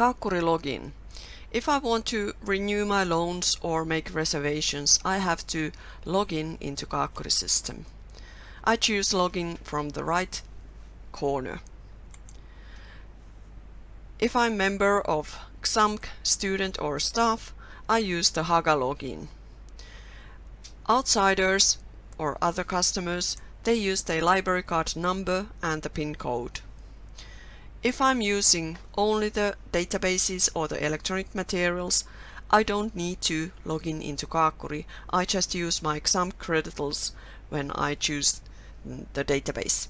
Kaakkuri login. If I want to renew my loans or make reservations, I have to log in into Kaakkuri system. I choose login from the right corner. If I'm member of XAMK student or staff, I use the Haka login. Outsiders or other customers, they use their library card number and the PIN code. If I'm using only the databases or the electronic materials, I don't need to log in into Kaakkuri. I just use my XAMK credentials when I choose the database.